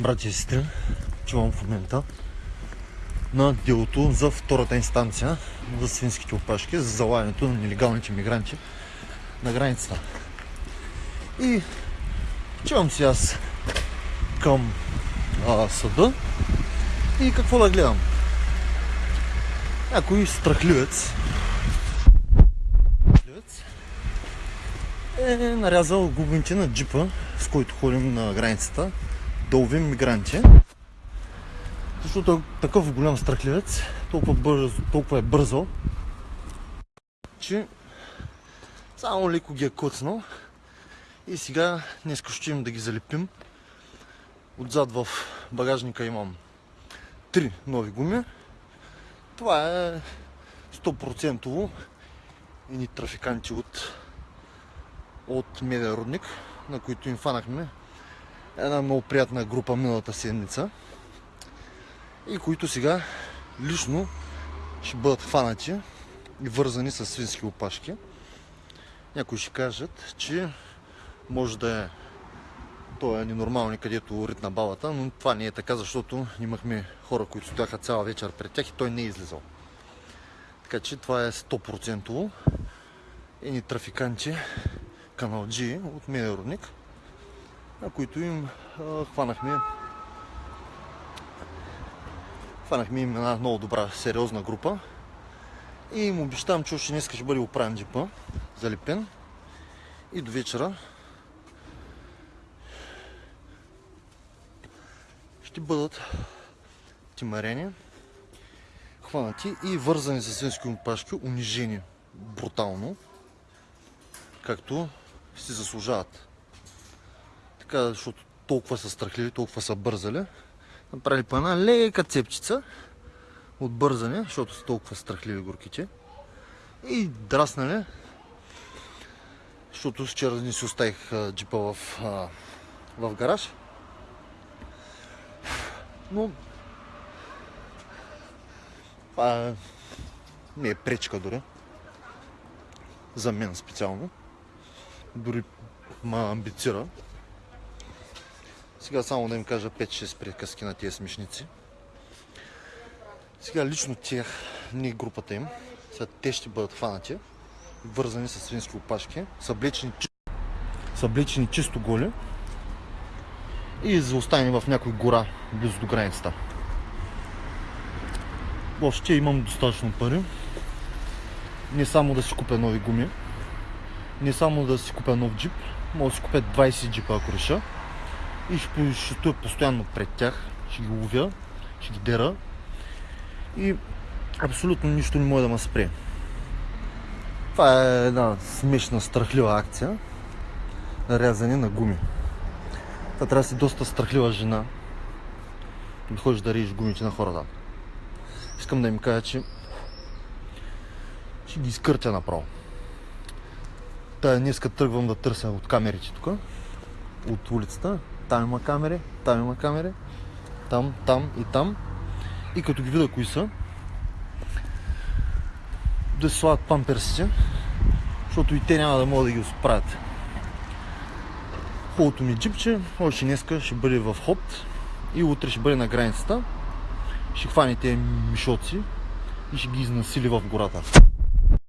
братя и сестри, чувам в момента на делото за втората инстанция за свинските опашки, за залавянето на нелегалните мигранти на границата. И чувам си аз към а, съда и какво да гледам. Някой страхливец е нарязал губните на джипа, с който ходим на границата, да ловим мигранти. Защото е такъв голям страхливец, толкова, бързо, толкова е бързал, че само леко ги е коцнал. И сега днес ще им да ги залепим. Отзад в багажника имам три нови гуми. Това е 100% ни трафиканти от, от Медиа Рудник, на които им фанахме една много приятна група миналата седмица и които сега лично ще бъдат хванати и вързани с свински опашки. Някои ще кажат, че може да е той е ненормални, където ритна балата, но това не е така, защото имахме хора, които стояха цяла вечер пред тях и той не е излизал. Така че това е 100% едни трафиканти, каналджи от Медеродник, на които им а, хванахме хванахме им една много добра, сериозна група и им обещавам, че още днес ще бъде оправен джипа, залепен и до вечера ще бъдат тимарени, хванати и вързани с свински опашки, унижени брутално, както си заслужават. Така, защото толкова са страхливи, толкова са бързали. Направили по една лека цепчица от бързане, защото са толкова страхливи горките. И драснали, защото вчера не си оставих джипа в, в гараж. Но това не е пречка дори. За мен специално. Дори ма амбицира. Сега само да им кажа 5-6 приказки на тези смешници. Сега лично тях, не групата им, сега те ще бъдат хванати, вързани с свински опашки, съблечени, съблечени чисто голи и заоставени в някой гора близо до границата. Въобще имам достатъчно пари. Не само да си купя нови гуми, не само да си купя нов джип, мога да си купя 20 джипа ако реша и ще, ще стоя постоянно пред тях, ще ги ловя, ще ги дера и абсолютно нищо не може да ме спре. Това е една смешна, страхлива акция на рязане на гуми. Това трябва да си доста страхлива жена да ходиш да режеш гумите на хората. Искам да им кажа, че ще ги изкъртя направо. Тая днеска тръгвам да търся от камерите тук, от улицата. Там има камери, там има камери, там, там и там. И като ги видя кои са, да се слагат памперсите, защото и те няма да могат да ги справят. Хубавото ми джипче, още днеска ще бъде в ход и утре ще бъде на границата. Ще хване тези мишоци и ще ги изнасили в гората.